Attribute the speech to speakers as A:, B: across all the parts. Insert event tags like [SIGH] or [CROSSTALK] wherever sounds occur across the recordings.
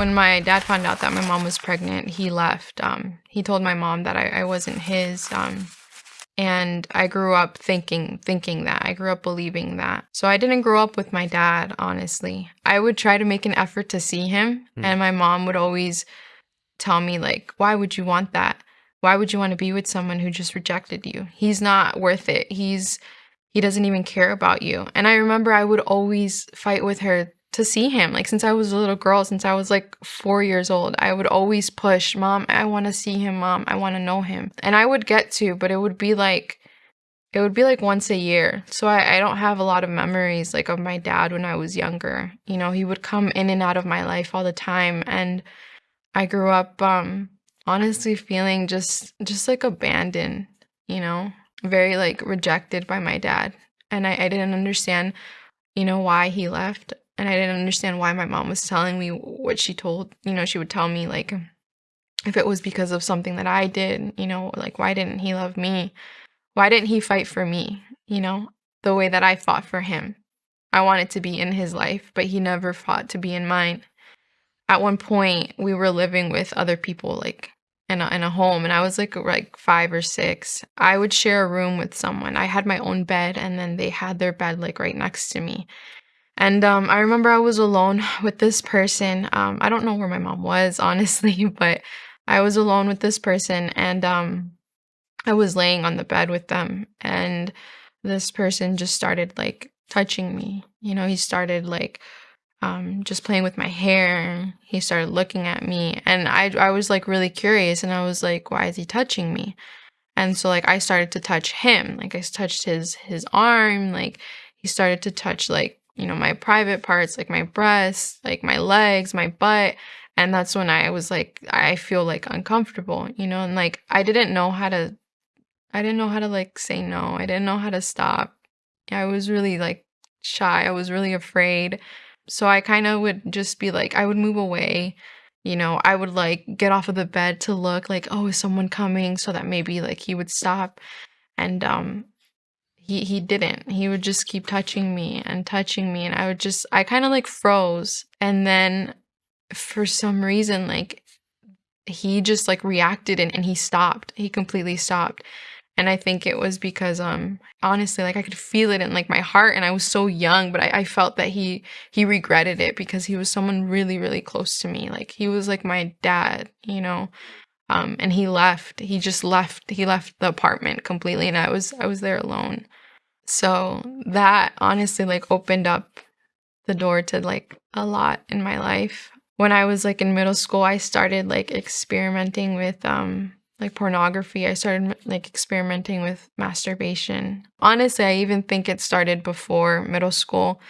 A: when my dad found out that my mom was pregnant, he left. Um, he told my mom that I, I wasn't his. Um, and I grew up thinking thinking that. I grew up believing that. So I didn't grow up with my dad, honestly. I would try to make an effort to see him,
B: Mm.
A: and my mom would always tell me like, "Why would you want that? Why would you want to be with someone who just rejected you? He's not worth it. He's he doesn't even care about you." And I remember I would always fight with her to see him. Like since I was a little girl, since I was like 4 years old, I would always push, "Mom, I want to see him, mom. I want to know him." And I would get to, but it would be like it would be like once a year. So I, I don't have a lot of memories like of my dad when I was younger. You know, he would come in and out of my life all the time and I grew up um honestly feeling just just like abandoned, you know, very like rejected by my dad. And I, I didn't understand, you know, why he left. And I didn't understand why my mom was telling me what she told, you know, she would tell me like if it was because of something that I did, you know, like why didn't he love me? Why didn't he fight for me, you know, the way that I fought for him? I wanted to be in his life, but he never fought to be in mine. At one point, we were living with other people, like in a, in a home, and I was like like five or six. I would share a room with someone. I had my own bed, and then they had their bed like right next to me. And um, I remember I was alone [LAUGHS] with this person. Um, I don't know where my mom was, [LAUGHS] honestly, but I was alone with this person, and um, I was laying on the bed with them, and this person just started like touching me. You know, he started like um, just playing with my hair. He started looking at me, and I I was like really curious, and I was like, why is he touching me? And so like I started to touch him, like I touched his his arm, like he started to touch like you know my private parts, like my breasts, like my legs, my butt. And that's when I was like, I feel like uncomfortable, you know, and like I didn't know how to I didn't know how to like say no. I didn't know how to stop. I was really like shy. I was really afraid. So I kind of would just be like, I would move away. You know, I would like get off of the bed to look like, oh, is someone coming? So that maybe like he would stop. And um he he didn't. He would just keep touching me and touching me and I would just I kind of like froze. And then for some reason like he just like reacted and, and he stopped. He completely stopped and i think it was because um honestly like i could feel it in like my heart and i was so young but I, I felt that he he regretted it because he was someone really really close to me like he was like my dad you know um and he left he just left he left the apartment completely and i was i was there alone so that honestly like opened up the door to like a lot in my life when i was like in middle school i started like experimenting with um like pornography. I started like experimenting with masturbation. Honestly, I even think it started before middle school.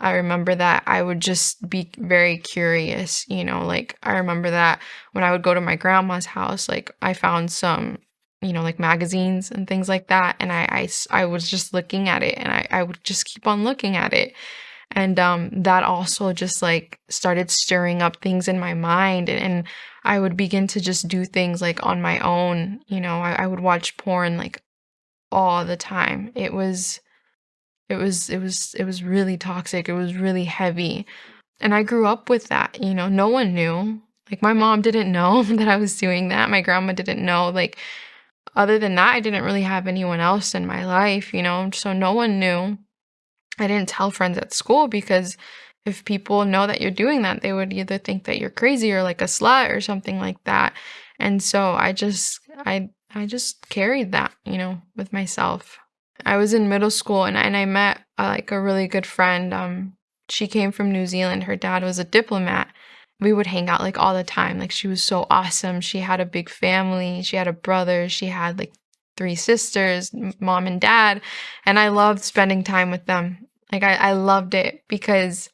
A: I remember that I would just be very curious, you know, like I remember that when I would go to my grandma's house, like I found some, you know, like magazines and things like that. And I, I, I was just looking at it and I, I would just keep on looking at it. And um, that also just like started stirring up things in my mind and, and I would begin to just do things like on my own. You know, I, I would watch porn like all the time. It was, it was, it was, it was really toxic. It was really heavy. And I grew up with that. You know, no one knew. Like my mom didn't [LAUGHS] know that I was doing that. My grandma didn't know. Like, other than that, I didn't really have anyone else in my life, you know, so no one knew. I didn't tell friends at school because if people know that you're doing that, they would either think that you're crazy or like a slut or something like that. And so I just I I just carried that, you know, with myself. I was in middle school and and I met uh, like a really good friend. Um she came from New Zealand. Her dad was a diplomat. We would hang out like all the time. Like she was so awesome. She had a big family. She had a brother. She had like three sisters, mom and dad, and I loved spending time with them. Like I, I loved it because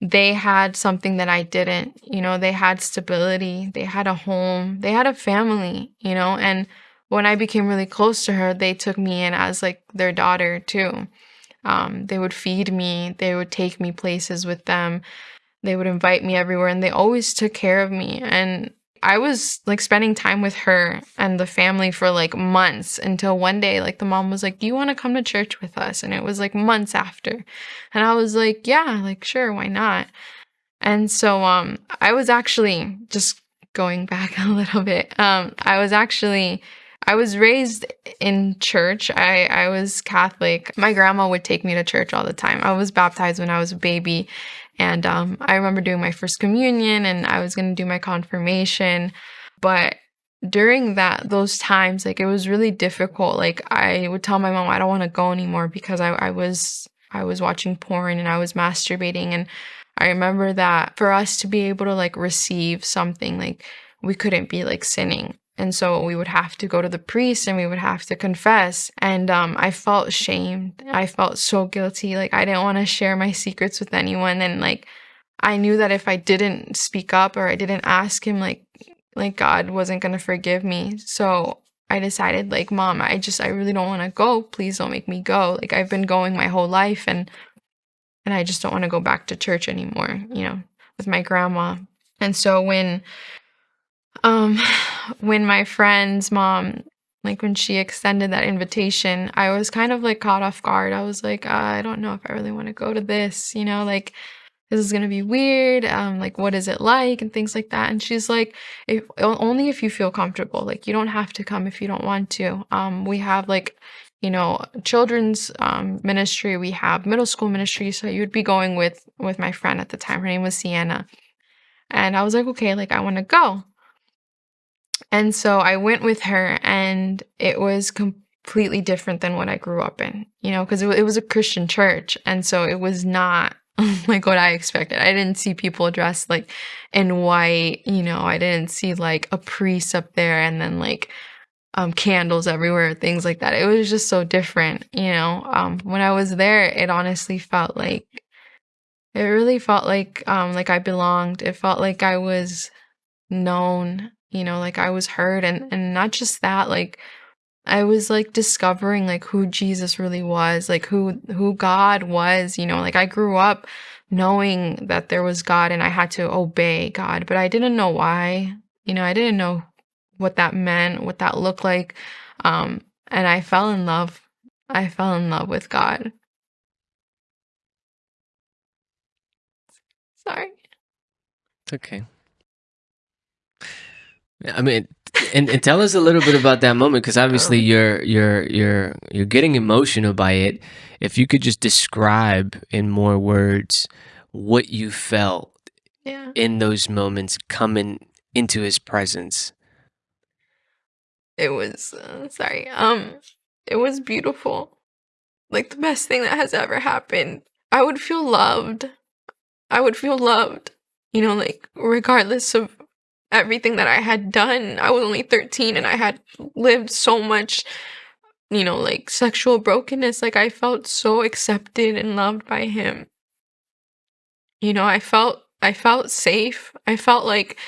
A: they had something that I didn't. You know, they had stability, they had a home, they had a family, you know, and when I became really close to her, they took me in as like their daughter too. Um, they would feed me, they would take me places with them, they would invite me everywhere, and they always took care of me. And I was like spending time with her and the family for like months until one day, like the mom was like, Do you want to come to church with us? And it was like months after. And I was like, Yeah, like sure, why not? And so um I was actually just going back [LAUGHS] a little bit. Um I was actually I was raised in church. I I was Catholic. My grandma would take me to church all the time. I was baptized when I was a baby and um I remember doing my first communion and I was going to do my confirmation, but during that those times like it was really difficult like i would tell my mom i don't want to go anymore because I, I was i was watching porn and i was masturbating and i remember that for us to be able to like receive something like we couldn't be like sinning and so we would have to go to the priest and we would have to confess and um, i felt shamed i felt so guilty like i didn't want to share my secrets with anyone and like i knew that if i didn't speak up or i didn't ask him like like God wasn't going to forgive me. So I decided like, mom, I just I really don't want to go. Please don't make me go. Like I've been going my whole life and and I just don't want to go back to church anymore, you know, with my grandma. And so when um when my friend's mom like when she extended that invitation, I was kind of like caught off guard. I was like, uh, I don't know if I really want to go to this, you know, like this is gonna be weird. Um like what is it like? and things like that. And she's like if only if you feel comfortable. Like you don't have to come if you don't want to. Um we have like you know children's um ministry. We have middle school ministry. So you would be going with with my friend at the time. Her name was sienna. And i was like okay like i want to go and so i went with her and it was completely different than what i grew up in you know because it, it was a christian church and so it was not [LAUGHS] like what I expected. I didn't see people dressed like in white, you know, I didn't see like a priest up there and then like um candles everywhere, things like that. It was just so different, you know. Um when I was there, it honestly felt like it really felt like um like I belonged. It felt like I was known, you know, like I was hurt and and not just that, like I was like discovering like who Jesus really was, like who who God was, you know, like I grew up knowing that there was God and I had to obey God, but I didn't know why. You know, I didn't know what that meant, what that looked like. Um and I fell in love. I fell in love with God. Sorry.
B: It's okay. I mean, and, and tell us a little bit about that moment because obviously you're you're you're you're getting emotional by it. If you could just describe in more words what you felt
A: yeah.
B: in those moments coming into his presence.
A: It was uh, sorry. Um it was beautiful. Like the best thing that has ever happened. I would feel loved. I would feel loved. You know, like regardless of everything that I had done. I was only 13 and I had lived so much, you know, like sexual brokenness. Like I felt so accepted and loved by him. You know, I felt I felt safe. I felt like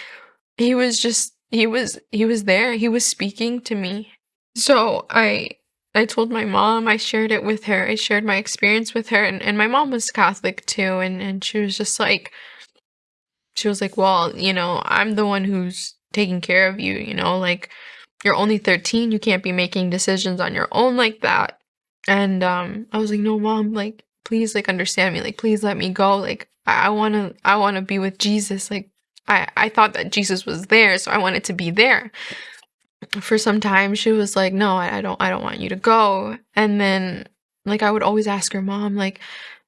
A: he was just he was he was there. He was speaking to me. So I I told my mom, I shared it with her. I shared my experience with her and, and my mom was Catholic too and, and she was just like she was like, Well, you know, I'm the one who's taking care of you, you know, like you're only 13, you can't be making decisions on your own like that. And um I was like, No, mom, like please like understand me, like please let me go. Like I, I wanna I wanna be with Jesus. Like I, I thought that Jesus was there, so I wanted to be there. For some time she was like, No, I, I don't I don't want you to go. And then like I would always ask her mom, like,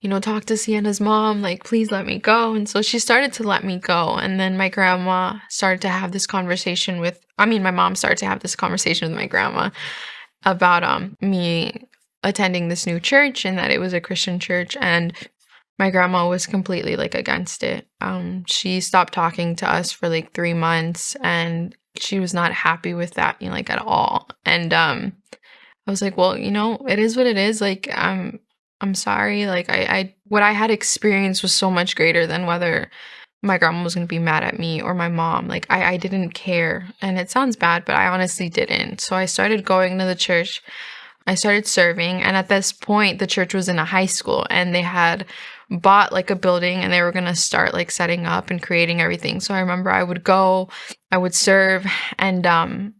A: you know, talk to Sienna's mom, like, please let me go. And so she started to let me go. And then my grandma started to have this conversation with, I mean, my mom started to have this conversation with my grandma about um me attending this new church and that it was a Christian church. And my grandma was completely like against it. Um, she stopped talking to us for like three months and she was not happy with that, you know, like at all. And um, I was like, well, you know, it is what it is. Like, um, I'm sorry. Like I, I what I had experienced was so much greater than whether my grandma was gonna be mad at me or my mom. Like I, I didn't care. And it sounds bad, but I honestly didn't. So I started going to the church. I started serving, and at this point, the church was in a high school, and they had bought like a building, and they were gonna start like setting up and creating everything. So I remember I would go, I would serve, and um,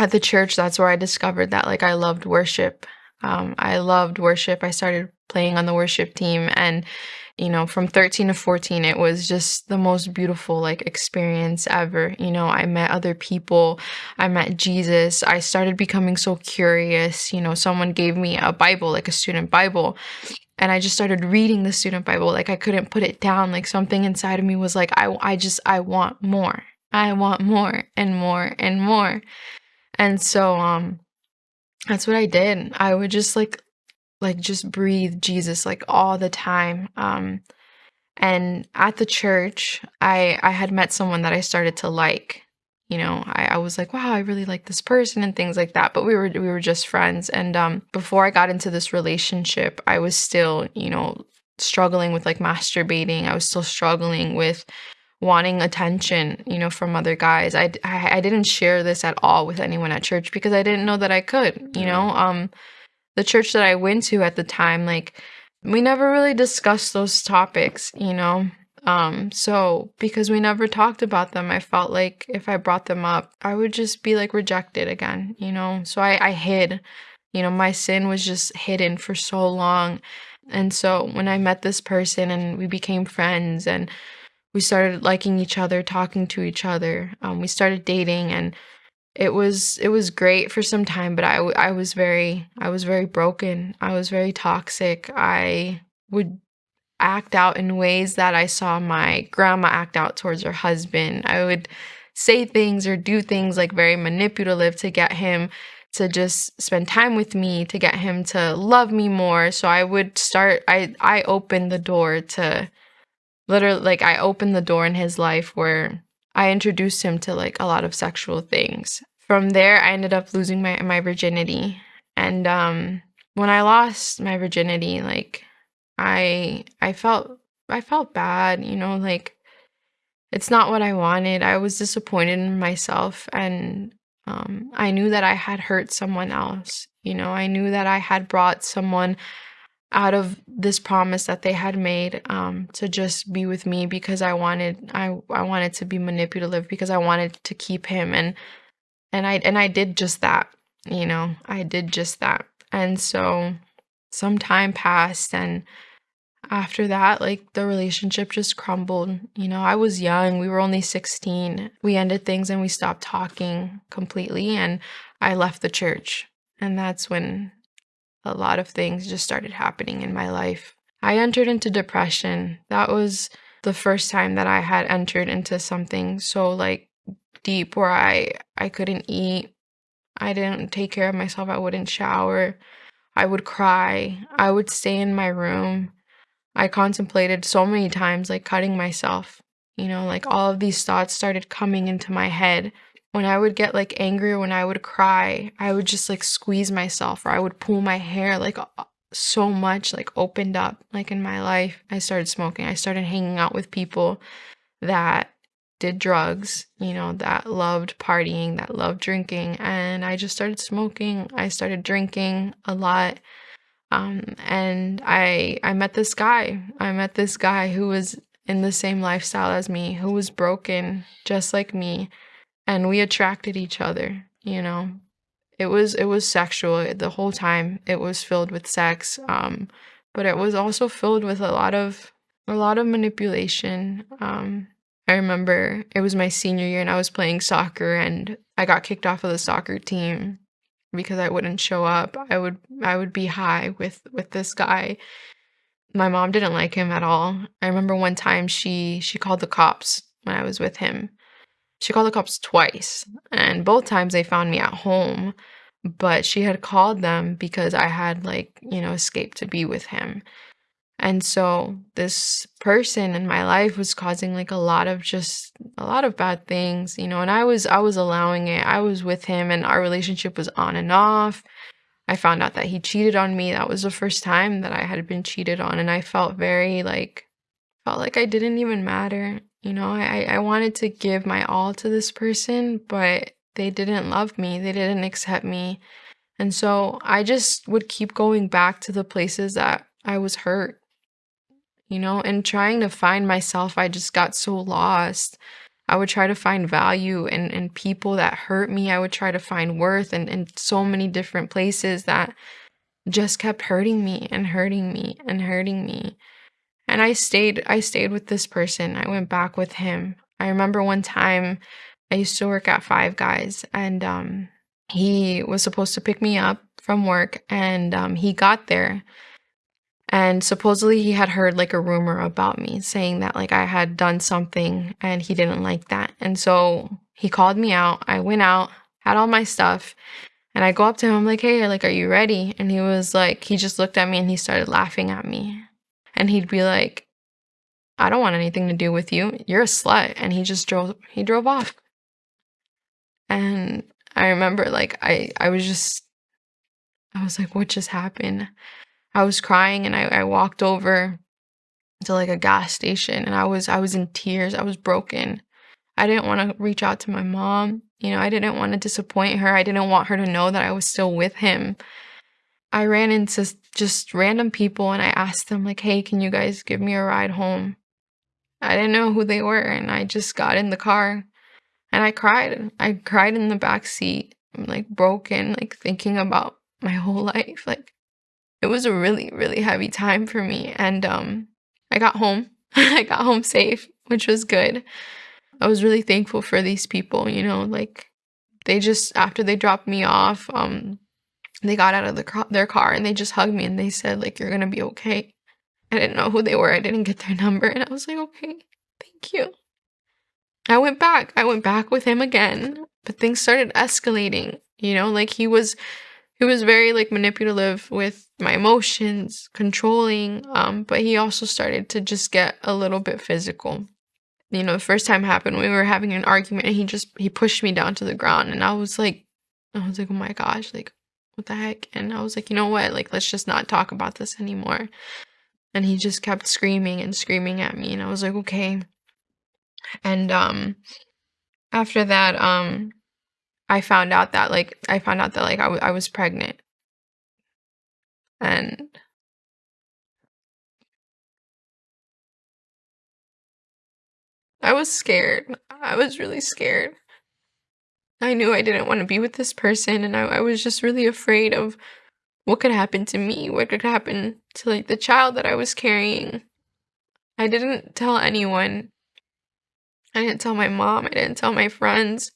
A: at the church, that's where I discovered that like I loved worship um, I loved worship. I started playing on the worship team, and you know, from 13 to 14, it was just the most beautiful like experience ever. You know, I met other people, I met Jesus. I started becoming so curious. You know, someone gave me a Bible, like a student Bible, and I just started reading the student Bible. Like I couldn't put it down. Like something inside of me was like, I, I just, I want more. I want more and more and more. And so, um, that's what I did. I would just like like just breathe Jesus like all the time. Um and at the church, I I had met someone that I started to like. You know, I, I was like, wow, I really like this person and things like that. But we were we were just friends. And um before I got into this relationship, I was still, you know, struggling with like masturbating. I was still struggling with wanting attention, you know, from other guys. I, I, I didn't share this at all with anyone at church because I didn't know that I could, you know. Um the church that I went to at the time, like we never really discussed those topics, you know. Um, so because we never talked about them, I felt like if I brought them up, I would just be like rejected again, you know. So I, I hid, you know, my sin was just hidden for so long. And so when I met this person and we became friends and we started liking each other, talking to each other, um, we started dating and it was it was great for some time but I, I was very i was very broken. I was very toxic. I would act out in ways that i saw my grandma act out towards her husband. I would say things or do things like very manipulative to get him to just spend time with me to get him to love me more. So i would start i i opened the door to literally like i opened the door in his life where I introduced him to like a lot of sexual things. From there, I ended up losing my my virginity. And um when I lost my virginity, like I I felt I felt bad, you know, like it's not what I wanted. I was disappointed in myself and um I knew that I had hurt someone else. You know, I knew that I had brought someone out of this promise that they had made um, to just be with me because I wanted I I wanted to be manipulative because I wanted to keep him. And and I and I did just that you know I did just that. And so some time passed and after that like the relationship just crumbled. You know I was young. We were only 16 we ended things and we stopped talking completely and I left the church. And that's when a lot of things just started happening in my life. I entered into depression. That was the first time that I had entered into something so like deep where I I couldn't eat. I didn't take care of myself. I wouldn't shower. I would cry. I would stay in my room. I contemplated so many times like cutting myself. You know, like all of these thoughts started coming into my head when I would get like angry when I would cry, I would just like squeeze myself or I would pull my hair like so much like opened up like in my life. I started smoking. I started hanging out with people that did drugs, you know, that loved partying, that loved drinking, and I just started smoking. I started drinking a lot. Um, and I I met this guy. I met this guy who was in the same lifestyle as me, who was broken just like me and we attracted each other you know? It was it was sexual the whole time it was filled with sex um but it was also filled with a lot of a lot of manipulation um. I remember it was my senior year and i was playing soccer and i got kicked off of the soccer team because i wouldn't show up. I would i would be high with with this guy. My mom didn't like him at all. I remember one time she she called the cops when i was with him she called the cops twice, and both times they found me at home. But she had called them because I had, like, you know, escaped to be with him. And so this person in my life was causing like a lot of just a lot of bad things, you know, and I was I was allowing it. I was with him and our relationship was on and off. I found out that he cheated on me. That was the first time that I had been cheated on and I felt very like felt like I didn't even matter. You know, I, I wanted to give my all to this person, but they didn't love me, they didn't accept me. And so I just would keep going back to the places that I was hurt, you know, and trying to find myself. I just got so lost. I would try to find value in, in people that hurt me. I would try to find worth in, in so many different places that just kept hurting me and hurting me and hurting me. And I stayed I stayed with this person. I went back with him. I remember one time I used to work at Five Guys and um he was supposed to pick me up from work and um he got there and supposedly he had heard like a rumor about me saying that like I had done something and he didn't like that. And so he called me out. I went out, had all my stuff, and I go up to him, I'm like, hey, like, are you ready? And he was like, he just looked at me and he started laughing at me. And he'd be like, I don't want anything to do with you. You're a slut. And he just drove he drove off. And I remember like I I was just I was like, what just happened? I was crying and I, I walked over to like a gas station and I was I was in tears. I was broken. I didn't want to reach out to my mom. You know, I didn't want to disappoint her. I didn't want her to know that I was still with him. I ran into just random people and I asked them like, "Hey, can you guys give me a ride home?" I didn't know who they were and I just got in the car and I cried. I cried in the back seat. I'm like broken, like thinking about my whole life. Like it was a really really heavy time for me and um I got home. [LAUGHS] I got home safe, which was good. I was really thankful for these people, you know, like they just after they dropped me off, um they got out of the car, their car and they just hugged me and they said like you're to be okay. I didn't know who they were. I didn't get their [LAUGHS] number and I was like, "Okay, thank you." I went back. I went back with him again, but things started escalating, you know, like he was he was very like manipulative with my emotions, controlling, um, but he also started to just get a little bit physical. You know, the first time happened, we were having an argument and he just he pushed me down to the ground and I was like I was like, "Oh my gosh, like what the heck?" And I was like, "You know what? Like let's just not talk about this anymore." And he just kept screaming and screaming at me and I was like, "Okay." And um after that um I found out that like I found out that like I, I was pregnant. And I was scared. I was really scared. I knew I didn't want to be with this person and I, I was just really afraid of what could happen to me, what could happen to like the child that I was carrying. I didn't tell anyone. I didn't tell my mom, I didn't tell my friends.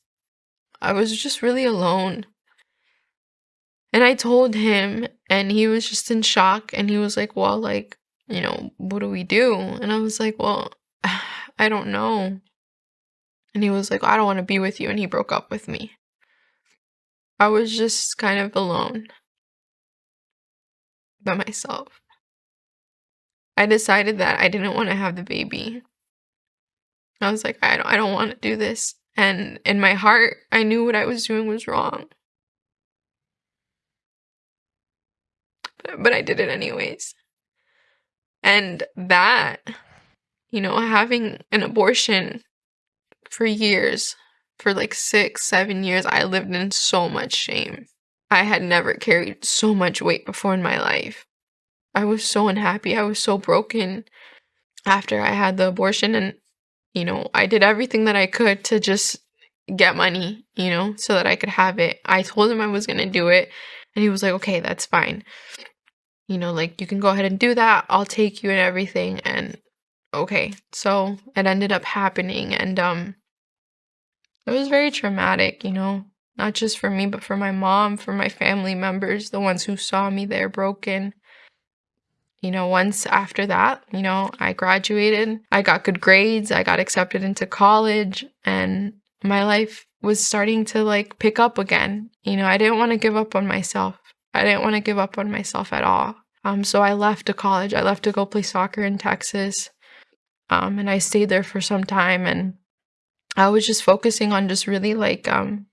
A: I was just really alone. And I told him, and he was just in shock. And he was like, Well, like, you know, what do we do? And I was like, Well, [SIGHS] I don't know. And he was like, I don't want to be with you. And he broke up with me. I was just kind of alone by myself. I decided that I didn't want to have the baby. I was like, I don't, I don't want to do this. And in my heart, I knew what I was doing was wrong. But, but I did it anyways. And that, you know, having an abortion for years, for like six, seven years, I lived in so much shame. I had never carried so much weight before in my life. I was so unhappy. I was so broken after I had the abortion. And you know, I did everything that I could to just get money, you know, so that I could have it. I told him I was going to do it, and he was like, okay, that's fine. You know, like, you can go ahead and do that. I'll take you and everything. And okay. So it ended up happening. And, um, it was very traumatic, you know, not just for me, but for my mom, for my family members, the ones who saw me there broken you know, once after that, you know, I graduated, I got good grades, I got accepted into college, and my life was starting to like pick up again. You know, I didn't want to give up on myself. I didn't want to give up on myself at all. Um, so I left to college. I left to go play soccer in Texas. Um, and I stayed there for some time and I was just focusing on just really like um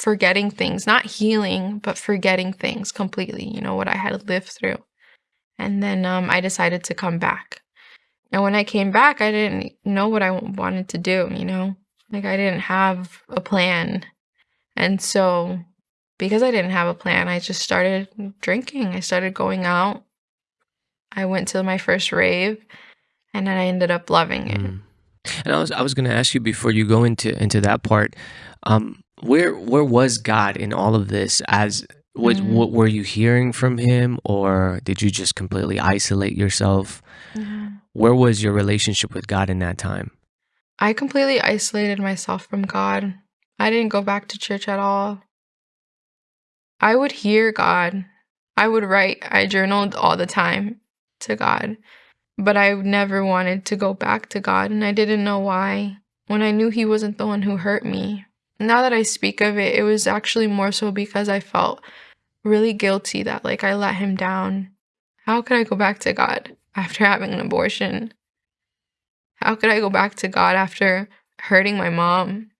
A: forgetting things, not healing, but forgetting things completely, you know, what I had lived through. And then um, I decided to come back. And when I came back, I didn't know what I wanted to do, you know? Like, I didn't have a plan. And so, because I didn't have a plan, I just started drinking. I started going out. I went to my first rave, and then I ended up loving it. Mm.
B: And I was I was going to ask you before you go into into that part, um, where where was God in all of this as what, mm-hmm. what were you hearing from him, or did you just completely isolate yourself?
A: Mm-hmm.
B: where was your relationship with God in that time?
A: I completely isolated myself from God. I didn't go back to church at all. I would hear God. I would write. I journaled all the time to God. But I never wanted to go back to God, and I didn't know why when I knew He wasn't the one who hurt me. Now that I speak of it, it was actually more so because I felt really guilty that, like, I let Him down. How could I go back to God after having an abortion? How could I go back to God after hurting my mom?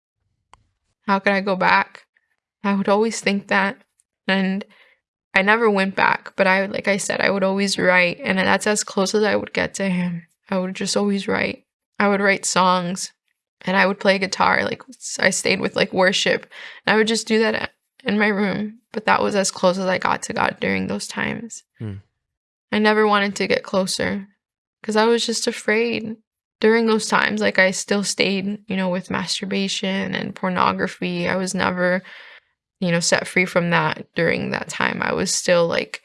A: How could I go back? I would always think that. And I never went back, but I, like I said, I would always write. And that's as close as I would get to him. I would just always write. I would write songs and I would play guitar. Like I stayed with like worship. And I would just do that in my room. But that was as close as I got to God during those times. Hmm. I never wanted to get closer because I was just afraid during those times, like I still stayed, you know, with masturbation and pornography. I was never, you know, set free from that during that time. I was still like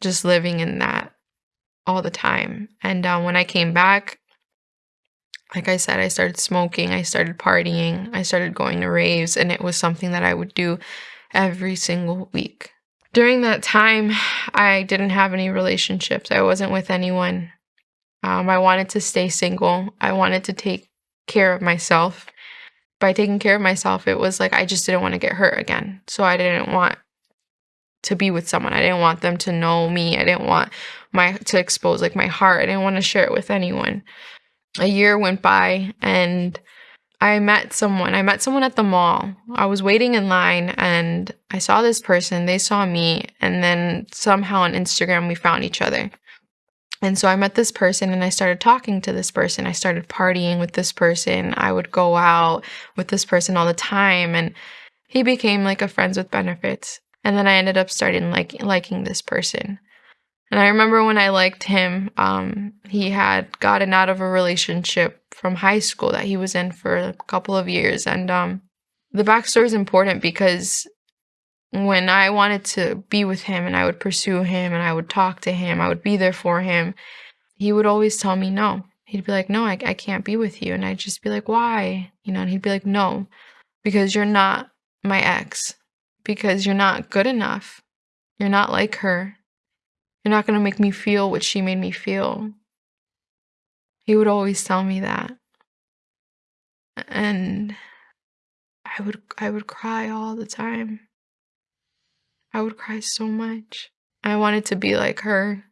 A: just living in that all the time. And um, when I came back, like I said, I started smoking, I started partying, I started going to raves, and it was something that I would do every single week. During that time, I didn't have any relationships. I wasn't with anyone. Um, I wanted to stay single. I wanted to take care of myself. By taking care of myself, it was like I just didn't want to get hurt again. So I didn't want to be with someone. I didn't want them to know me. I didn't want my to expose like my heart. I didn't want to share it with anyone. A year went by and I met someone. I met someone at the mall. I was waiting in line and I saw this person. They saw me and then somehow on Instagram we found each other. And so I met this person and I started talking to this person. I started partying with this person. I would go out with this person all the time and he became like a friends with benefits. And then I ended up starting like liking this person. And I remember when I liked him, um, he had gotten out of a relationship from high school that he was in for a couple of years. And um, the backstory is important because when I wanted to be with him and I would pursue him and I would talk to him, I would be there for him, he would always tell me no. He'd be like, No, I, I can't be with you. And I'd just be like, Why? You know, and he'd be like, No, because you're not my ex, because you're not good enough. You're not like her. You're not going to make me feel what she made me feel. He would always tell me that. And I would I would cry all the time. I would cry so much. I wanted to be like her.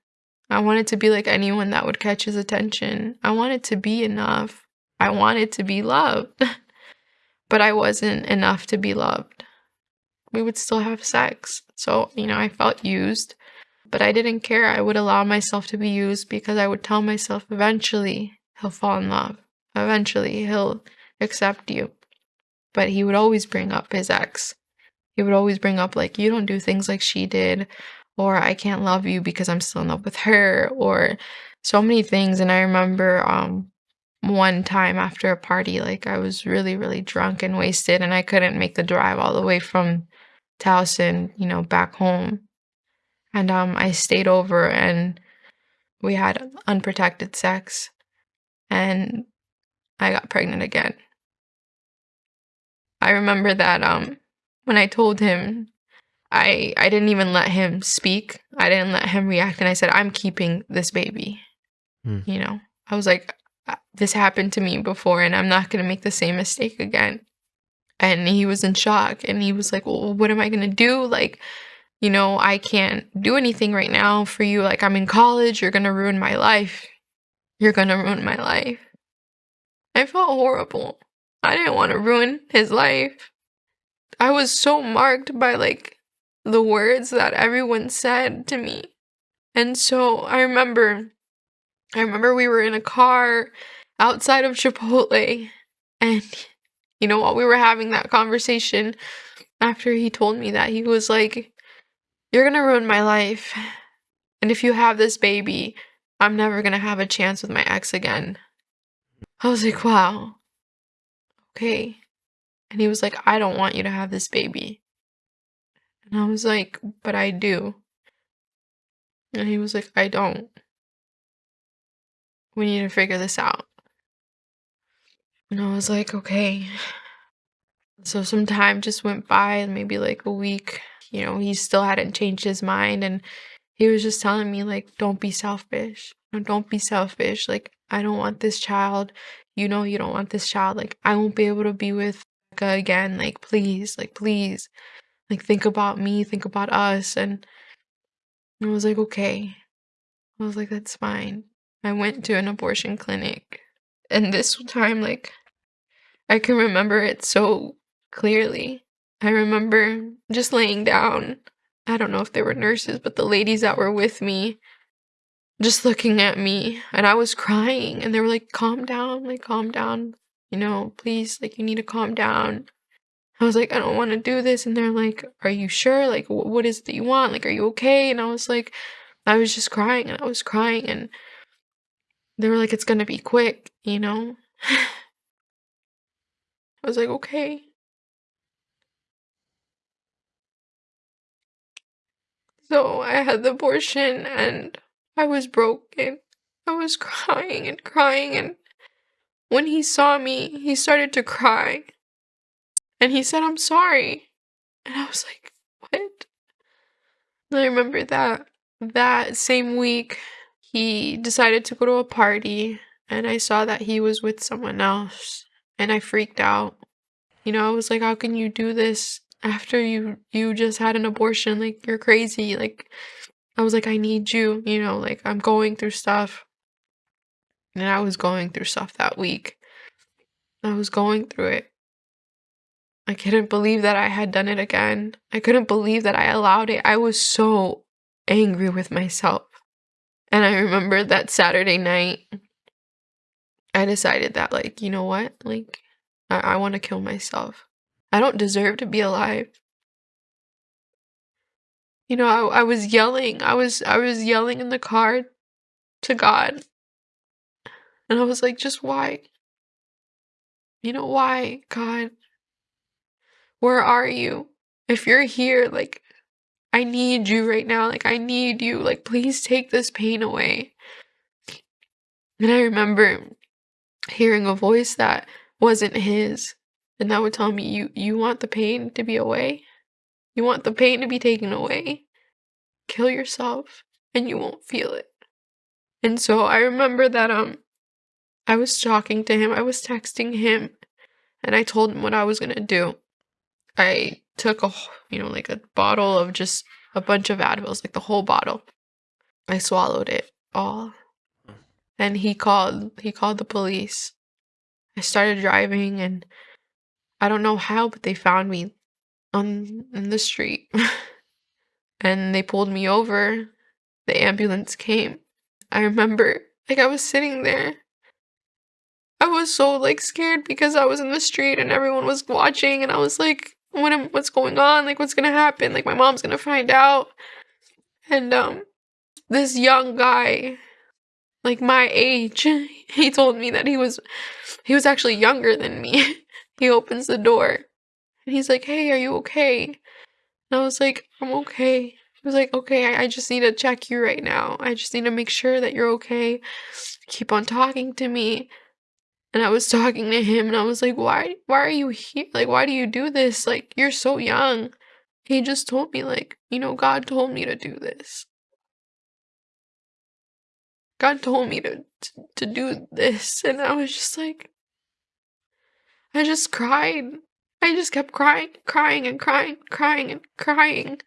A: I wanted to be like anyone that would catch his attention. I wanted to be enough. I wanted to be loved. [LAUGHS] but I wasn't enough to be loved. We would still have sex. So, you know, I felt used, but I didn't care. I would allow myself to be used because I would tell myself eventually he'll fall in love. Eventually he'll accept you. But he would always bring up his ex he would always bring up like you don't do things like she did or I can't love you because I'm still in love with her or so many things and I remember um one time after a party like I was really really drunk and wasted and I couldn't make the drive all the way from Towson, you know, back home. And um I stayed over and we had unprotected sex and I got pregnant again. I remember that um when I told him, I I didn't even let him speak. I didn't let him react, and I said, "I'm keeping this baby." Mm. You know, I was like, uh, "This happened to me before, and I'm not gonna make the same mistake again." And he was in shock, and he was like, "Well, what am I gonna do?" Like, you know, I can't do anything right now for you. Like, I'm in college. You're gonna ruin my life. You're gonna ruin my life. I felt horrible. I didn't want to ruin his life. I was so marked by like the words that everyone said to me. And so I remember I remember we were in a car outside of Chipotle and you know while we were having that conversation after he told me that he was like you're going to ruin my life. And if you have this baby, I'm never going to have a chance with my ex again. I was like, wow. Okay. And he was like, I don't want you to have this baby. And I was like, but I do. And he was like, I don't. we need to figure this out. And I was like, okay. So some time just went by, maybe like a week. You know, he still hadn't changed his mind. And he was just telling me, like, don't be selfish. Don't be selfish. Like, I don't want this child. You know, you don't want this child. Like, I won't be able to be with again. Like, please, like, please. Like, think about me, think about us. And I was like, okay. I was like, that's fine. I went to an abortion clinic. And this time, like, I can remember it so clearly. I remember just laying down. I don't know if they were nurses, but the ladies that were with me just looking at me and I was crying and they were like, calm down, like, calm down, you know, please, like, you need to calm down. I was like, I don't want to do this. And they're like, Are you sure? Like, what is it that you want? Like, are you okay? And I was like, I was just crying and I was crying. And they were like, It's going to be quick, you know? [LAUGHS] I was like, Okay. So I had the abortion and I was broken. I was [LAUGHS] crying and crying. And when he saw me, he started to cry. And he said, I'm sorry. And I was like, What? And I remember that that same week, he decided to go to a party. And I saw that he was with someone else. And I freaked out. You know, I was like, How can you do this after you you just had an abortion like you're crazy like i was like i need you you know like i'm going through stuff and i was going through stuff that week. I was going through it. I couldn't believe that i had done it again. I couldn't believe that i allowed it. I was so angry with myself. And i remember that saturday night i decided that like you know what? Like i, I want to kill myself. I don't deserve to be alive. You know, I, I was yelling. I was I was yelling in the car to God. And I was like, just why? You know, why, God? Where are you? If you're here, like, I need you right now. Like, I need you. Like, please take this pain away. And I remember hearing a voice that wasn't his. And that would tell me you you want the pain to be away? You want the pain to be taken away? Kill yourself and you won't feel it. And so I remember that um I was talking to him, I was texting him, and I told him what I was gonna do. I took a you know like a bottle of just a bunch of Advils, like the whole bottle. I swallowed it all. And he called he called the police. I started driving and I don't know how, but they found me on in the street. [LAUGHS] and they pulled me over. The ambulance came. I remember like I was sitting there. I was so like scared because I was in the street and everyone was watching and I was like what am, what's going on? Like what's going to happen? Like my mom's going to find out. And um this young guy like my age, [LAUGHS] he told me that he was he was actually younger than me. [LAUGHS] He opens the door and he's like, Hey, are you okay? And I was like, I'm okay. He was like, Okay, I, I just need to check you right now. I just need to make sure that you're okay. Keep on talking to me. And I was talking to him and I was like, Why why are you here? Like, why do you do this? Like, you're so young. He just told me, like, you know, God told me to do this. God told me to, to, to do this. And I was just like, I just cried. I just kept crying, crying, and crying, crying, and crying.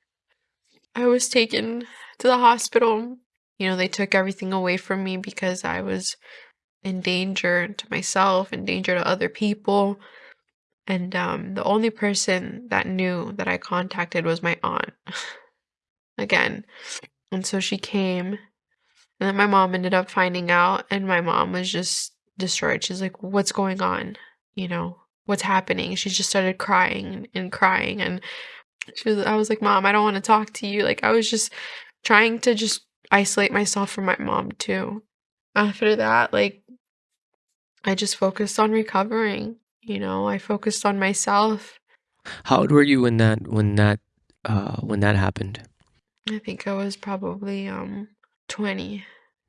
A: I was taken to the hospital. You know, they took everything away from me because I was in danger to myself, in danger to other people. And um, the only person that knew that I contacted was my aunt. [LAUGHS] Again. And so she came. And then my mom ended up finding out, and my mom was just destroyed. She's like, What's going on? you know, what's happening. She just started crying and crying and she was I was like, "Mom, I don't want to talk to you." Like I was just trying to just isolate myself from my mom too. After that, like I just focused on recovering, you know. I focused on myself.
B: How old were you when that when that uh when that happened?
A: I think I was probably um 20.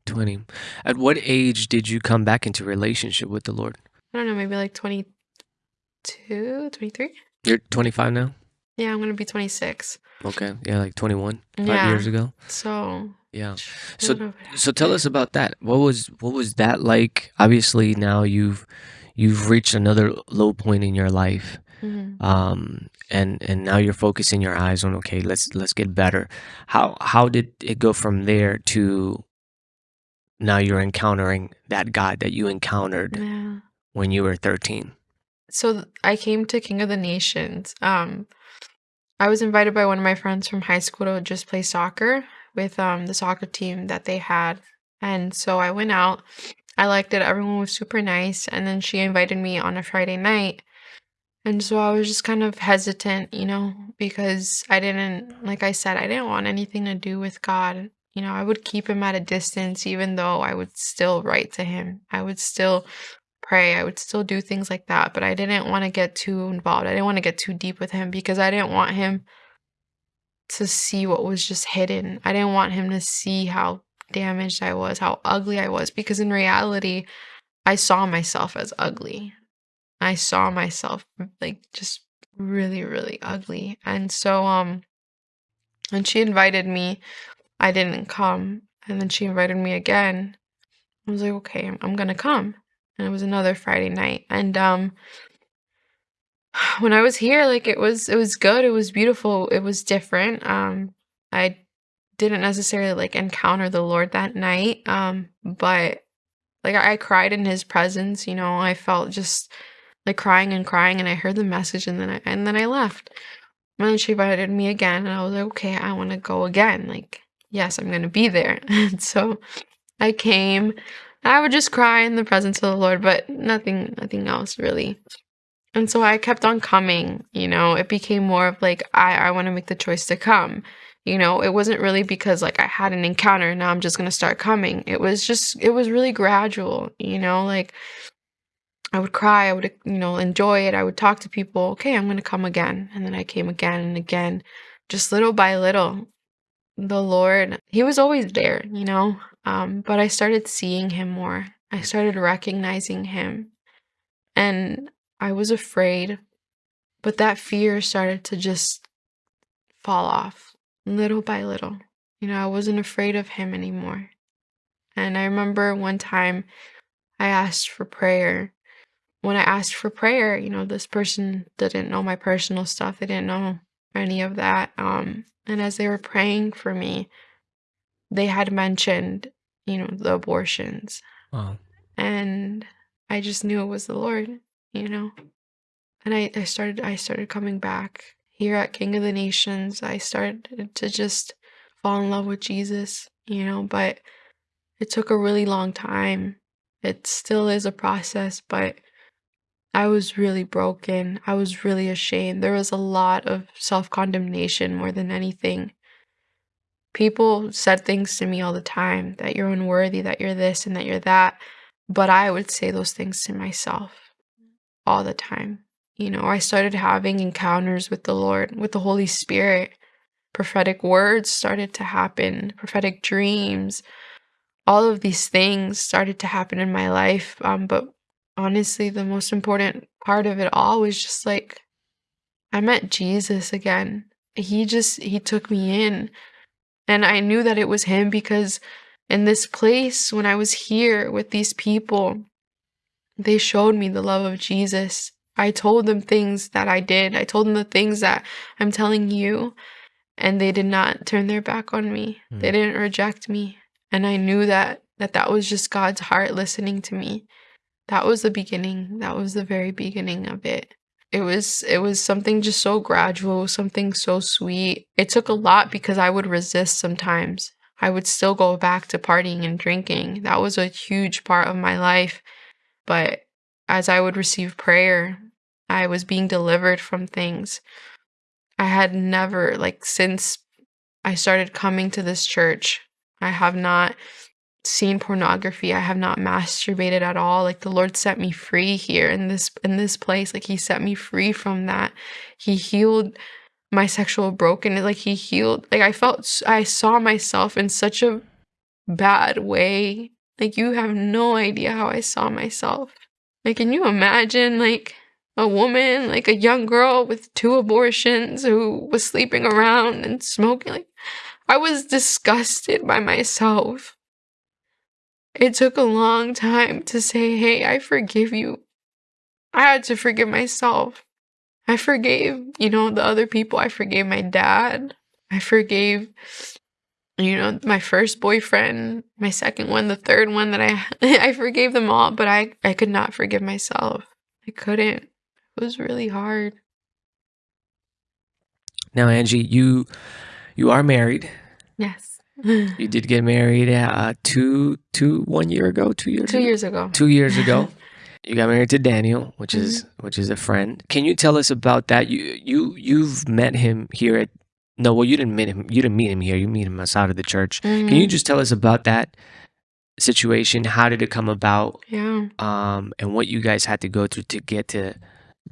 B: 20. At what age did you come back into relationship with the Lord?
A: I don't know, maybe like 22, 23?
B: You're 25 now?
A: Yeah, I'm going to be 26.
B: Okay. Yeah, like 21, 5
A: Yeah.
B: years ago.
A: So,
B: Yeah. So so tell us about that. What was what was that like? Obviously now you've you've reached another low point in your life.
A: Mhm.
B: Um and and now you're focusing your eyes on okay, let's let's get better. How how did it go from there to now you're encountering that God that you encountered
A: Yeah.
B: when you were 13?
A: So I came to King of the Nations. Um, I was invited by one of my friends from high school to just play soccer with um the soccer team that they had, and so I went out. I liked it. Everyone was super nice, and then she invited me on a Friday night, and so I was just kind of hesitant, you know, because I didn't, like I said, I didn't want anything to do with God. You know, I would keep him at a distance, even though I would still write to him. I would still pray. I would still do things like that, but I didn't want to get too involved. I didn't want to get too deep with him because I didn't want him to see what was just hidden. I didn't want him to see how damaged I was, how ugly I was, because in reality, I saw myself as ugly. I saw myself like just really, really ugly. And so, um, when she invited me, I didn't come. And then she invited me again. I was like, okay, I'm, I'm gonna come and it was another Friday night. And um [SIGHS] when I was here, like it was it was good, it was beautiful, it was different. Um I didn't necessarily like encounter the Lord that night. Um, but like I, I cried in his presence, you know, I felt just like crying and crying and I heard the message and then I and then I left. And then she invited me again and I was like, okay, I wanna go again. Like, yes, I'm gonna be there. [LAUGHS] And so I came I would just cry in the presence of the Lord, but nothing nothing else really. And so I kept on coming, you know, it became more of like I I want to make the choice to come. You know, it wasn't really because like I had an encounter now I'm just going to start coming. It was just it was really gradual, you know, like I would cry, I would you know, enjoy it. I would talk to people, okay, I'm going to come again. And then I came again and again, just little by little. The Lord, he was always there, you know. Um, but I started seeing him more. I started recognizing him. And I was afraid, but that fear started to just fall off little by little. You know, I wasn't afraid of him anymore. And I remember one time I asked for prayer. When I asked for prayer, you know, this person didn't know my personal stuff. They didn't know any of that. Um, and as they were praying for me, they had mentioned, you know, the abortions.
B: Wow.
A: And I just knew it was the Lord, you know. And I, I started I started coming back here at King of the Nations. I started to just fall in love with Jesus, you know, but it took a really long time. It still is a process, but I was really broken. I was really ashamed. There was a lot of self condemnation more than anything. People said things to me all the time that you're unworthy, that you're this and that you're that. But I would say those things to myself all the time. You know, I started having encounters with the Lord, with the Holy Spirit. Prophetic words started to happen, prophetic dreams. All of these things started to happen in my life. Um, but honestly, the most important part of it all was just like I met Jesus again. He just he took me in. And I knew that it was him because in this place when I was here with these people, they showed me the love of Jesus. I told them things that I did. I told them the things that I'm telling you, and they did not turn their back on me.
B: Hmm.
A: They didn't reject me, and I knew that that that was just God's heart listening to me. That was the beginning. That was the very beginning of it. It was it was something just so gradual, something so sweet. It took a lot because I would resist sometimes. I would still go back to partying and drinking. That was a huge part of my life. But as I would receive prayer, I was being delivered from things. I had never, like, since I started coming to this church, I have not seen pornography. I have not masturbated at all. Like the Lord set me free here in this in this place. Like he set me free from that. He healed my sexual brokenness. Like he healed like I felt I saw myself in such a bad way. Like, you have no idea how I saw myself. Like, can you imagine, like, a woman, like a young girl with two abortions who was sleeping around and smoking? Like, I was disgusted by myself. It took a long time to say, hey, I forgive you. I had to forgive myself. I forgave, you know, the other people. I forgave my dad. I forgave, you know, my first boyfriend, my second one, the third one that I [LAUGHS] I forgave them all, but I I could not forgive myself. I couldn't. It was really hard.
B: Now, Angie, you you are married.
A: Yes.
B: You did get married uh, two two one year ago, two years
A: Two
B: ago?
A: years ago.
B: two years ago. [LAUGHS] You got married to Daniel, which is which is a friend. Can you tell us about that? You you you've met him here at no, well you didn't meet him. You didn't meet him here. You meet him outside of the church. Can you
A: Mhm.
B: just tell us about that situation? How did it come about?
A: Yeah,
B: Um, and what you guys had to go through to get to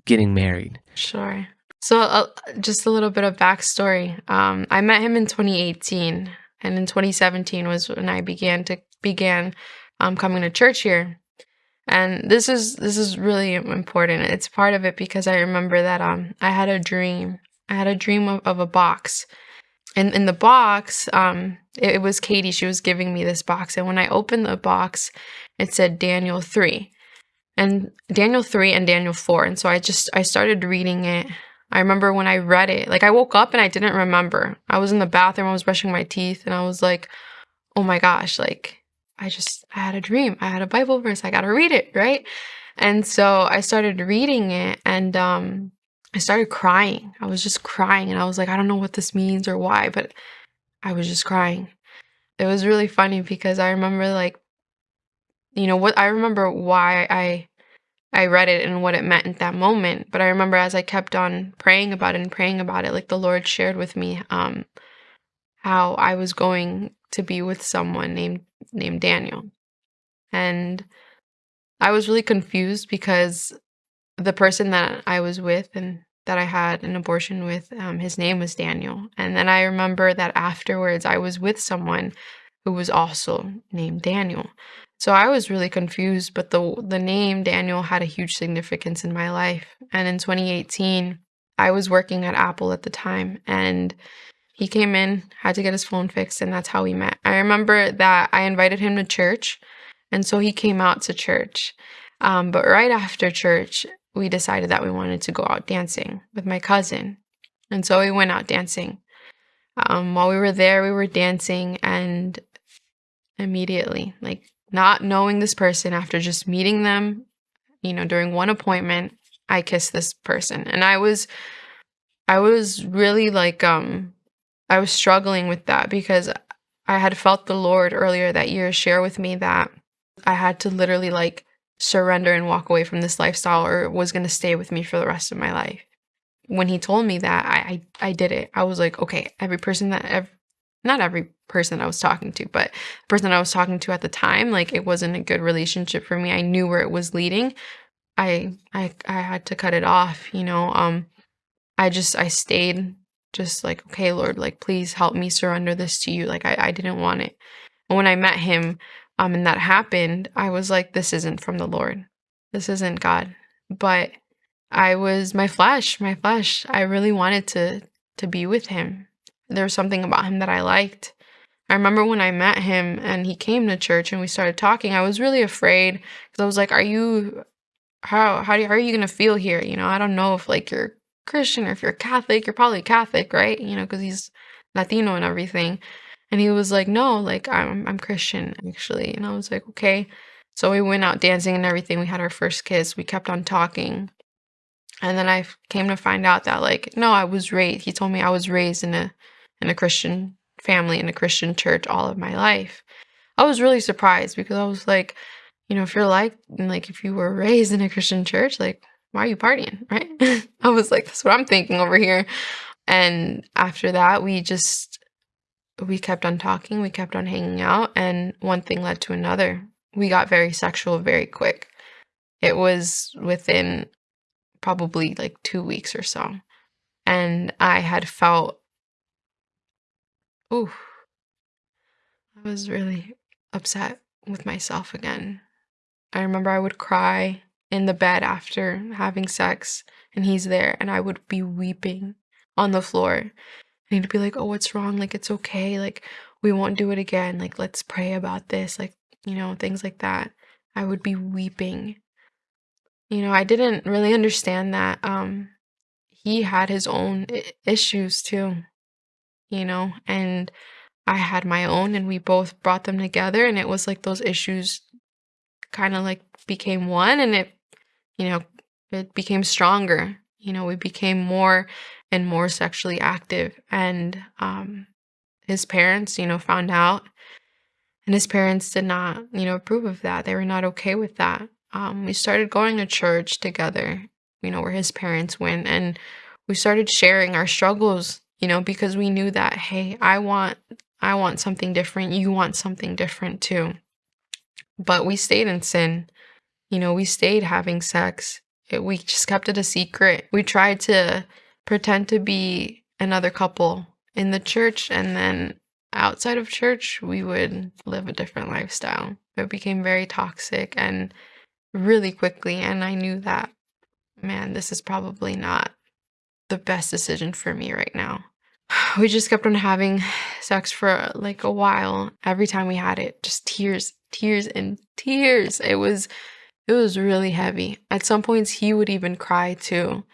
B: getting married?
A: sure. So, uh, just a little bit of backstory. Um, I met him in 2018, and in 2017 was when I began to began um, coming to church here. And this is this is really important. It's part of it because I remember that um I had a dream. I had a dream of, of a box. And in the box, um, it, it was Katie. She was giving me this box. And when I opened the box, it said Daniel 3. And Daniel 3 and Daniel 4. And so I just I started reading it. I remember when I read it, like I woke up and I didn't remember. I was in the bathroom, I was brushing my teeth, and I was like, oh my gosh, like I just I had a dream. I had a Bible verse. I gotta read it, right? And so I started reading it and um I started crying. I was just crying and I was like, I don't know what this means or why, but I was just crying. It was really funny because I remember like you know what I remember why I I read it and what it meant at that moment. But I remember as I kept on praying about it and praying about it, like the Lord shared with me um how I was going to be with someone named named Daniel. And I was really confused because the person that I was with and that I had an abortion with, um, his name was Daniel. And then I remember that afterwards I was with someone who was also named Daniel. So I was really confused, but the the name Daniel had a huge significance in my life. And in 2018, I was working at Apple at the time and he came in, had to get his phone fixed, and that's how we met. I remember that I invited him to church, and so he came out to church. Um, but right after church, we decided that we wanted to go out dancing with my cousin. And so we went out dancing. Um, while we were there, we were dancing, and immediately, like not knowing this person after just meeting them, you know, during one appointment, I kissed this person. And I was, I was really like, um, I was struggling with that because I had felt the Lord earlier that year share with me that I had to literally like surrender and walk away from this lifestyle or it was going to stay with me for the rest of my life. When he told me that, I, I I did it. I was like, okay, every person that ev- not every person I was talking to, but the person I was talking to at the time, like it wasn't a good relationship for me. I knew where it was leading. I I I had to cut it off, you know. Um I just I stayed just like, okay, Lord, like please help me surrender this to you. Like I, I didn't want it. And when I met him, um, and that happened, I was like, this isn't from the Lord. This isn't God. But I was my flesh, my flesh. I really wanted to to be with him. There was something about him that I liked. I remember when I met him and he came to church and we started talking, I was really afraid because I was like, are you how how, do, how are you gonna feel here? You know, I don't know if like you're Christian or if you're Catholic. You're probably Catholic, right? You know, because he's Latino and everything. And he was like, no, like I'm I'm Christian actually. And I was like, okay. So we went out dancing and everything. We had our first kiss. We kept on talking. And then I came to find out that like, no, I was raised. He told me I was raised in a in a Christian family in a Christian church all of my life. I was really surprised because I was like, you know, if you're like like if you were raised in a Christian church, like why are you partying, right? [LAUGHS] I was like, that's what I'm thinking over here. And after that, we just we kept on talking, we kept on hanging out, and one thing led to another. We got very sexual very quick. It was within probably like two weeks or so. And I had felt, ooh, I was really, upset with myself again. I remember I would cry in the bed after having sex and he's there and I would be weeping on the floor. And he'd be like, "Oh, what's wrong? Like it's okay. Like we won't do it again. Like let's pray about this." Like, you know, things like that. I would be weeping. You know, I didn't really understand that um he had his own issues too. You know, and I had my own and we both brought them together and it was like those issues kind of like became one and it you know it became stronger you know we became more and more sexually active. And um his parents you know found out and his parents did not you know approve of that. They were not okay with that. Um we started going to church together you know where his parents went and we started sharing our struggles you know because we knew that hey i want i want something different you want something different too but we stayed in sin. You know, we stayed having sex. It, we just kept it a secret. We tried to pretend to be another couple in the church and then outside of church we would live a different lifestyle. It became very toxic and really quickly and I knew that man, this is probably not the best decision for me right now. [SIGHS] We just kept on having sex for like a while. Every time we had it, just tears tears and tears. It was it was really heavy. At some points he would even cry too.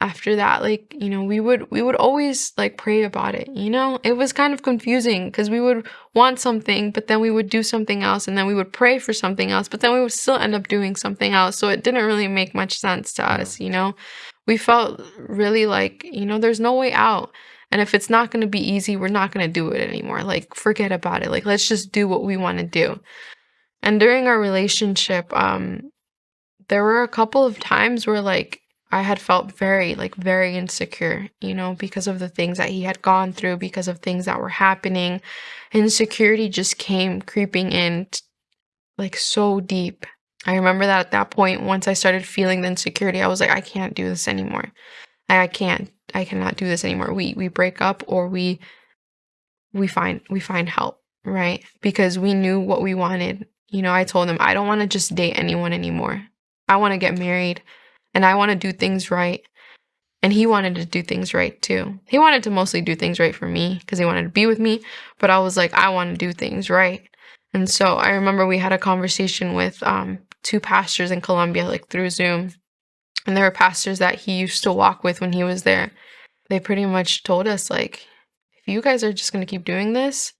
A: After that, like, you know, we would we would always like pray about it, you know? It was kind of confusing because we would want something, but then we would do something else and then we would pray for something else, but then we would still end up doing something else. So it didn't really make much sense to us, you know? We felt really like, you know, there's no way out. And if it's not going to be easy, we're not going to do it anymore. Like, forget about it. Like, let's just do what we want to do. And during our relationship, um, there were a couple of times where like I had felt very, like, very insecure, you know, because of the things that he had gone through, because of things that were happening. Insecurity just came creeping in, like, so deep. I remember that at that point, once I started feeling the insecurity, I was like, I can't do this anymore. I, I can't, I cannot do this anymore. We, we break up or we, we find, we find help, right? Because we knew what we wanted you know, I told him I don't want to just date anyone anymore. I want to get married and I want to do things right. And he wanted to do things right too. He wanted to mostly do things right for me because he wanted to be with me. But I was like, I want to do things right. And so I remember we had a conversation with um, two pastors in Colombia, like through Zoom. And there were pastors that he used to walk with when he was there. They pretty much told us, like, if you guys are just going to keep doing this,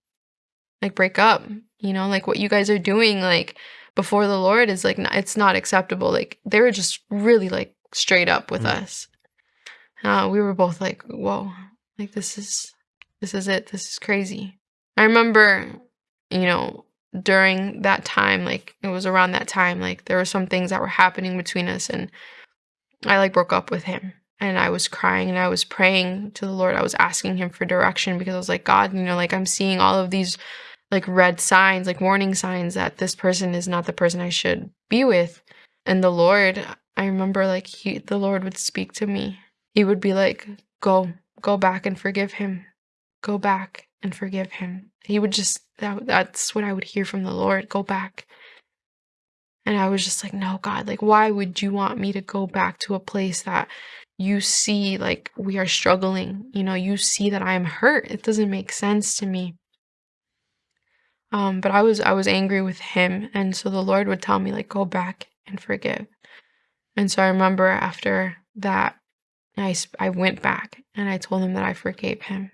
A: like, break up you know like what you guys are doing like before the lord is like it's not acceptable like they were just really like straight up with mm. us uh, we were both like whoa like this is this is it this is crazy i remember you know during that time like it was around that time like there were some things that were happening between us and i like broke up with him and i was crying and i was praying to the lord i was asking him for direction because i was like god you know like i'm seeing all of these like red signs, like warning signs that this person is not the person I should be with. And the Lord, I remember like he the Lord would speak to me. He would be like, "Go, go back and forgive him. Go back and forgive him." He would just that, that's what I would hear from the Lord, "Go back." And I was just like, "No, God, like why would you want me to go back to a place that you see like we are struggling? You know, you see that I am hurt. It doesn't make sense to me." Um, but I was I was angry with him, and so the Lord would tell me like, go back and forgive. And so I remember after that, I I went back and I told him that I forgave him.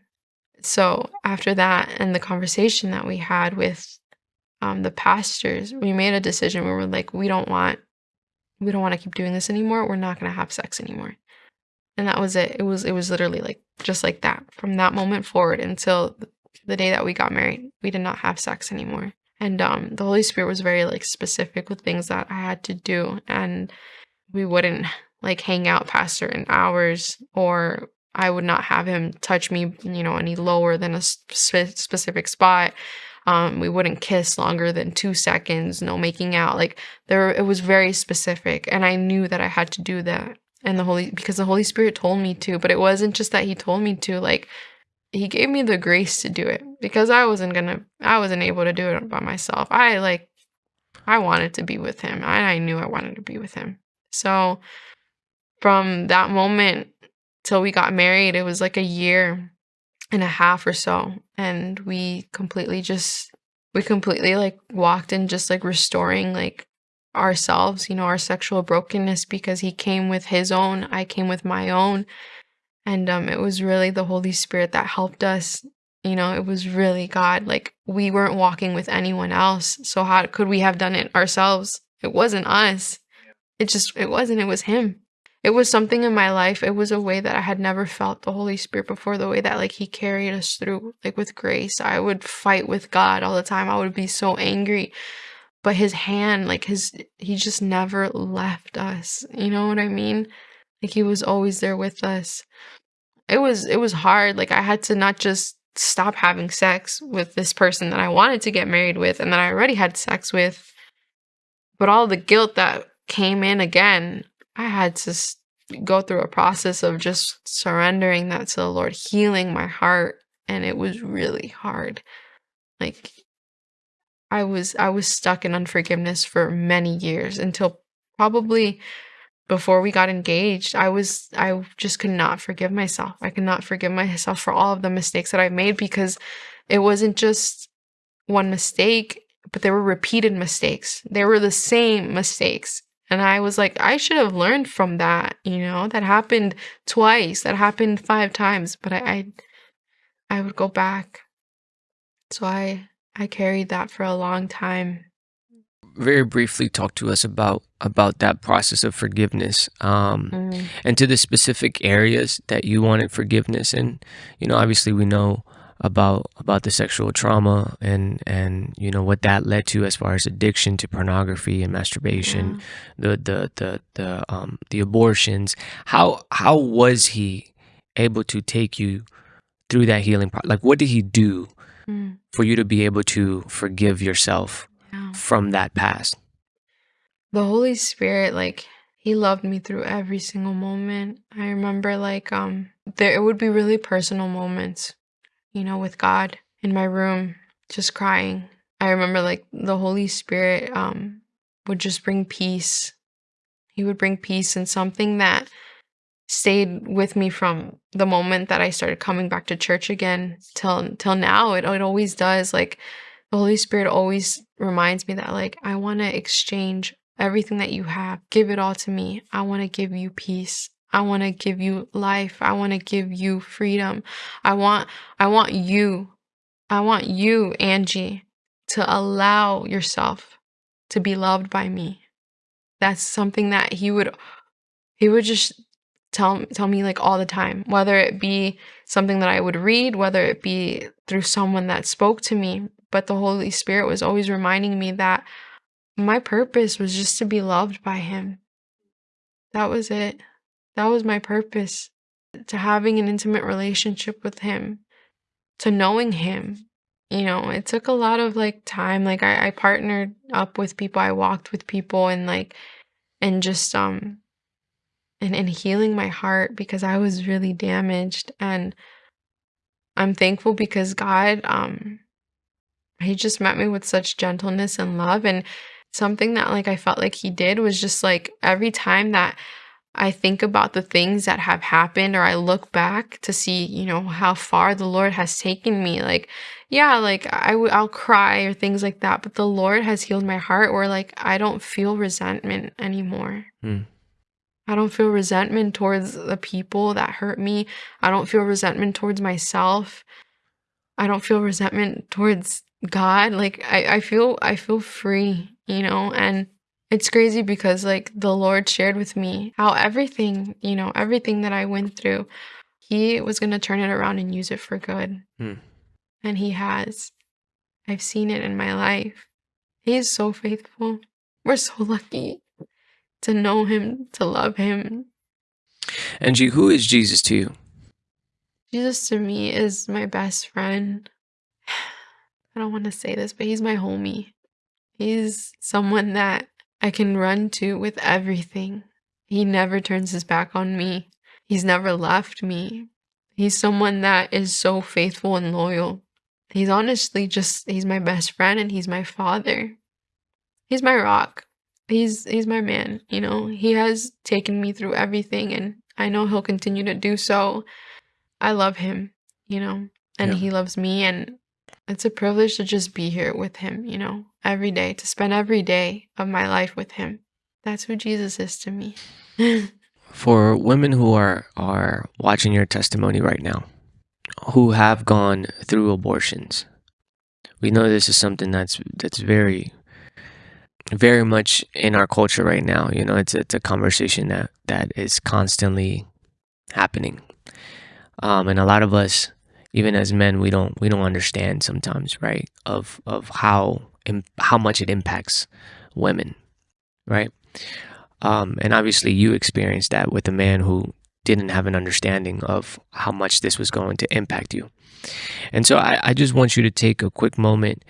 A: So after that, and the conversation that we had with um, the pastors, we made a decision where we're like, we don't want we don't want to keep doing this anymore. We're not gonna have sex anymore. And that was it. It was it was literally like just like that. From that moment forward until the day that we got married, we did not have sex anymore. And um, the Holy Spirit was very like specific with things that I had to do, and we wouldn't like hang out past certain hours, or I would not have him touch me, you know, any lower than a sp- specific spot. Um, we wouldn't kiss longer than two seconds. No making out. Like there, it was very specific, and I knew that I had to do that. And the Holy, because the Holy Spirit told me to, but it wasn't just that He told me to. Like he gave me the grace to do it because I wasn't gonna I wasn't able to do it by myself. I like I wanted to be with him. I, I knew I wanted to be with him. So from that moment till we got married, it was like a year and a half or so. And we completely just we completely like walked in just like restoring like ourselves, you know, our sexual brokenness because he came with his own, I came with my own. And um it was really the Holy Spirit that helped us. You know, it was really God. Like we weren't walking with anyone else. So how could we have done it ourselves? It wasn't us. It just it wasn't, it was him. It was something in my life. It was a way that I had never felt the Holy Spirit before, the way that like he carried us through like with grace. I would fight with God all the time. I would be so angry but his hand like his he just never left us you know what i mean like he was always there with us it was it was hard like i had to not just stop having sex with this person that i wanted to get married with and that i already had sex with but all the guilt that came in again i had to go through a process of just surrendering that to the lord healing my heart and it was really hard like I was I was stuck in unforgiveness for many years until probably before we got engaged. I was I just could not forgive myself. I could not forgive myself for all of the mistakes that I made because it wasn't just one mistake, but there were repeated mistakes. They were the same mistakes. And I was like, I should have learned from that, you know, that happened twice, that happened five times, but I I, I would go back. So I I carried that for a long time.
B: Very briefly, talk to us about about that process of forgiveness, um, mm. and to the specific areas that you wanted forgiveness in. You know, obviously, we know about about the sexual trauma and and you know what that led to as far as addiction to pornography and masturbation, yeah. the the the the um the abortions. How how was he able to take you through that healing? Pro- like, what did he do mm. for you to be able to forgive yourself yeah. from that past.
A: The Holy Spirit, like, he loved me through every single moment. I remember, like, um, there it would be really personal moments, you know, with God in my room, just crying. I remember, like, the Holy Spirit, um, would just bring peace. He would bring peace and something that stayed with me from the moment that I started coming back to church again till till now. It it always does. Like the Holy Spirit always reminds me that like I want to exchange everything that you have. Give it all to me. I want to give you peace. I want to give you life. I want to give you freedom. I want I want you. I want you, Angie, to allow yourself to be loved by me. That's something that he would he would just tell tell me like all the time whether it be something that i would read whether it be through someone that spoke to me but the holy spirit was always reminding me that my purpose was just to be loved by him that was it that was my purpose to having an intimate relationship with him to knowing him. You know it took a lot of like time. Like i, I partnered up with people i walked with people and like and just um and and healing my heart because I was really damaged. And I'm thankful because God um he just met me with such gentleness and love. And something that like I felt like he did was just like every time that I think about the things that have happened or I look back to see, you know, how far the Lord has taken me. Like, yeah, like I w- I'll cry or things like that, but the Lord has healed my heart where like I don't feel resentment anymore. Mm. I don't feel resentment towards the people that hurt me. I don't feel resentment towards myself. I don't feel resentment towards God. Like I, I feel I feel free, you know, and it's crazy because like the Lord shared with me how everything, you know, everything that I went through, he was gonna turn it around and use it for good. Hmm. And he has. I've seen it in my life. He is so faithful. We're so lucky to know him, to love him.
B: Angie, who is Jesus to you?
A: Jesus to me is my best friend. [SIGHS] I don't want to say this, but he's my homie. He's someone that I can run to with everything. He never turns his back on me. He's never left me. He's someone that is so faithful and loyal. He's honestly just he's my best friend and he's my father. He's my rock. He's he's my man, you know. He has taken me through everything and I know he'll continue to do so. I love him, you know, and
B: Yeah.
A: he loves me and it's a privilege to just be here with him, you know, every day, to spend every day of my life with him. That's who Jesus is to me. [LAUGHS]
B: For women who are are watching your testimony right now, who have gone through abortions, we know this is something that's that's very very much in our culture right now. You know, it's it's a conversation that that is constantly happening, um, and a lot of us, even as men, we don't we don't understand sometimes, right? Of of how how much it impacts women, right? Um, and obviously, you experienced that with a man who didn't have an understanding of how much this was going to impact you. And so, I, I just want you to take a quick moment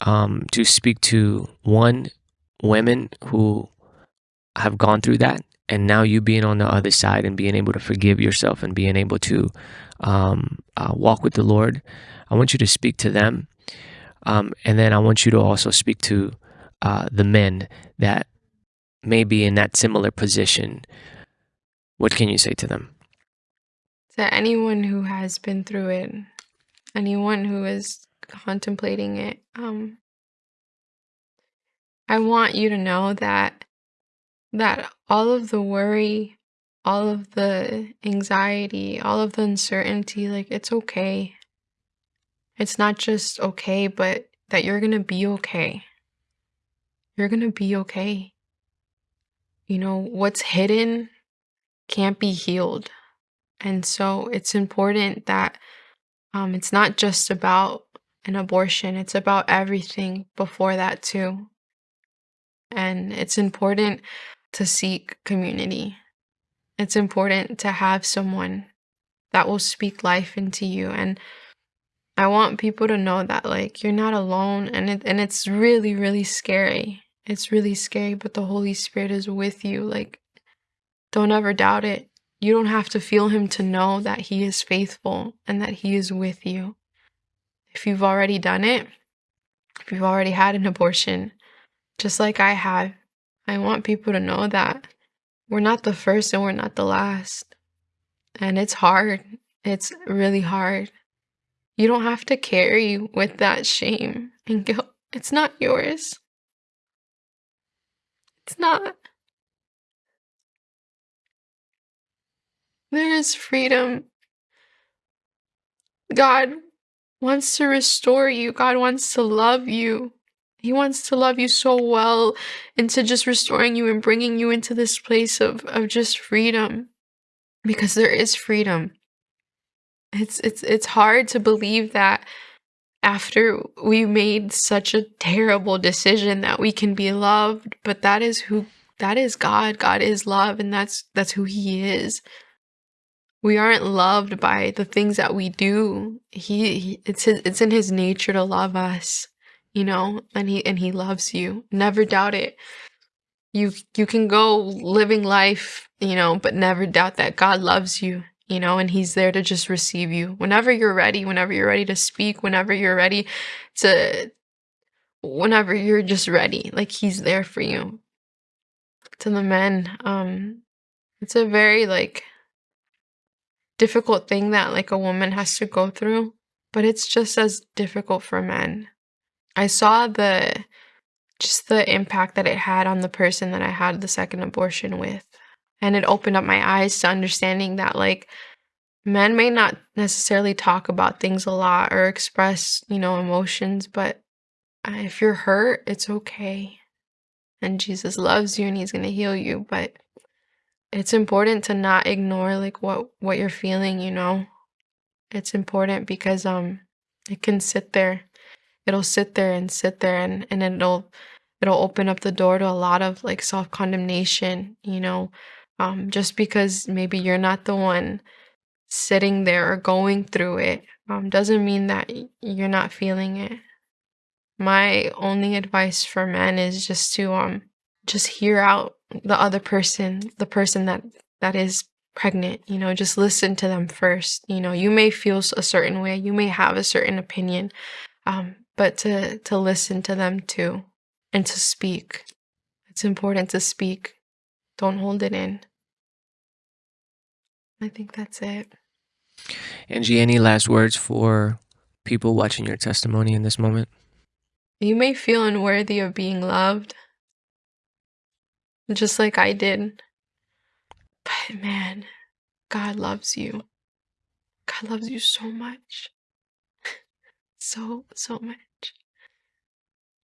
B: um, to speak to one women who have gone through that, and now you being on the other side and being able to forgive yourself and being able to um, uh, walk with the Lord. I want you to speak to them, um, and then I want you to also speak to uh, the men that may be in that similar position. What can you say to them?
A: to anyone who has been through it, anyone who is contemplating it, um, I want you to know that that all of the worry, all of the anxiety, all of the uncertainty, like it's okay. It's not just okay, but that you're gonna be okay. You're gonna be okay. You know, what's hidden can't be healed. And so it's important that um, it's not just about an abortion, it's about everything before that, too. And it's important to seek community. It's important to have someone that will speak life into you. And I want people to know that, like, you're not alone. And, it, and it's really, really scary. It's really scary, but the Holy Spirit is with you. Like, don't ever doubt it. You don't have to feel Him to know that He is faithful and that He is with you. If you've already done it, if you've already had an abortion, just like I have, I want people to know that we're not the first and we're not the last. And it's hard. It's really hard. You don't have to carry with that shame and guilt. It's not yours. It's not. There is freedom. God wants to restore you. God wants to love you. He wants to love you so well into just restoring you and bringing you into this place of, of just freedom because there is freedom. It's it's it's hard to believe that after we made such a terrible decision that we can be loved, but that is who that is God. God is love and that's that's who he is. We aren't loved by the things that we do. He, he it's his, it's in his nature to love us, you know, and he and he loves you. Never doubt it. You you can go living life, you know, but never doubt that God loves you, you know, and he's there to just receive you. Whenever you're ready, whenever you're ready to speak, whenever you're ready to whenever you're just ready, like he's there for you. To the men, um it's a very like difficult thing that like a woman has to go through, but it's just as difficult for men. I saw the just the impact that it had on the person that I had the second abortion with. And it opened up my eyes to understanding that like men may not necessarily talk about things a lot or express, you know, emotions, but if you're hurt, it's okay. And Jesus loves you and he's going to heal you, but it's important to not ignore like what what you're feeling you know it's important because um it can sit there it'll sit there and sit there and and it'll it'll open up the door to a lot of like self-condemnation you know um just because maybe you're not the one sitting there or going through it um doesn't mean that you're not feeling it my only advice for men is just to um just hear out the other person, the person that that is pregnant, you know, just listen to them first. You know, you may feel a certain way, you may have a certain opinion, um, but to to listen to them too and to speak. It's important to speak. Don't hold it in. I think that's it.
B: Angie, any last words for people watching your testimony in this moment?
A: You may feel unworthy of being loved, just like I did. But man, God loves you. God loves you so much. [LAUGHS] So, so much.